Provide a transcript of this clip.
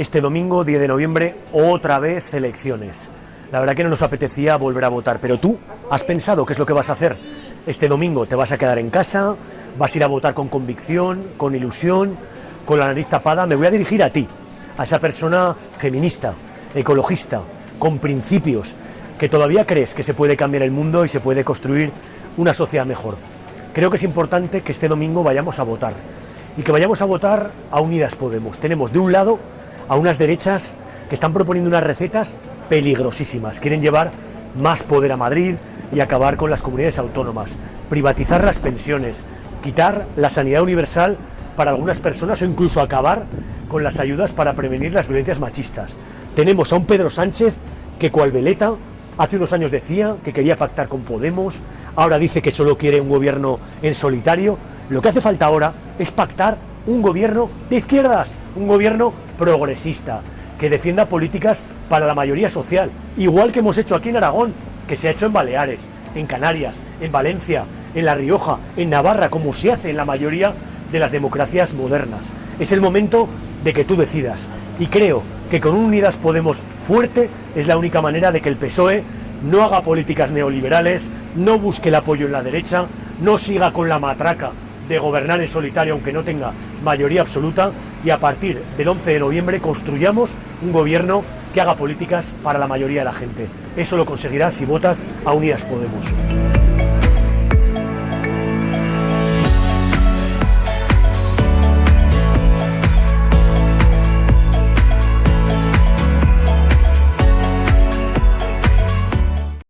Este domingo, 10 de noviembre, otra vez elecciones. La verdad que no nos apetecía volver a votar, pero tú has pensado qué es lo que vas a hacer. Este domingo te vas a quedar en casa, vas a ir a votar con convicción, con ilusión, con la nariz tapada. Me voy a dirigir a ti, a esa persona feminista, ecologista, con principios, que todavía crees que se puede cambiar el mundo y se puede construir una sociedad mejor. Creo que es importante que este domingo vayamos a votar y que vayamos a votar a Unidas Podemos. Tenemos de un lado a unas derechas que están proponiendo unas recetas peligrosísimas. Quieren llevar más poder a Madrid y acabar con las comunidades autónomas, privatizar las pensiones, quitar la sanidad universal para algunas personas o incluso acabar con las ayudas para prevenir las violencias machistas. Tenemos a un Pedro Sánchez que cual veleta hace unos años decía que quería pactar con Podemos, ahora dice que solo quiere un gobierno en solitario. Lo que hace falta ahora es pactar un gobierno de izquierdas, un gobierno progresista, que defienda políticas para la mayoría social, igual que hemos hecho aquí en Aragón, que se ha hecho en Baleares, en Canarias, en Valencia, en La Rioja, en Navarra, como se hace en la mayoría de las democracias modernas. Es el momento de que tú decidas. Y creo que con Unidas Podemos fuerte es la única manera de que el PSOE no haga políticas neoliberales, no busque el apoyo en la derecha, no siga con la matraca de gobernar en solitario aunque no tenga mayoría absoluta y a partir del 11 de noviembre construyamos un gobierno que haga políticas para la mayoría de la gente. Eso lo conseguirás si votas a Unidas Podemos.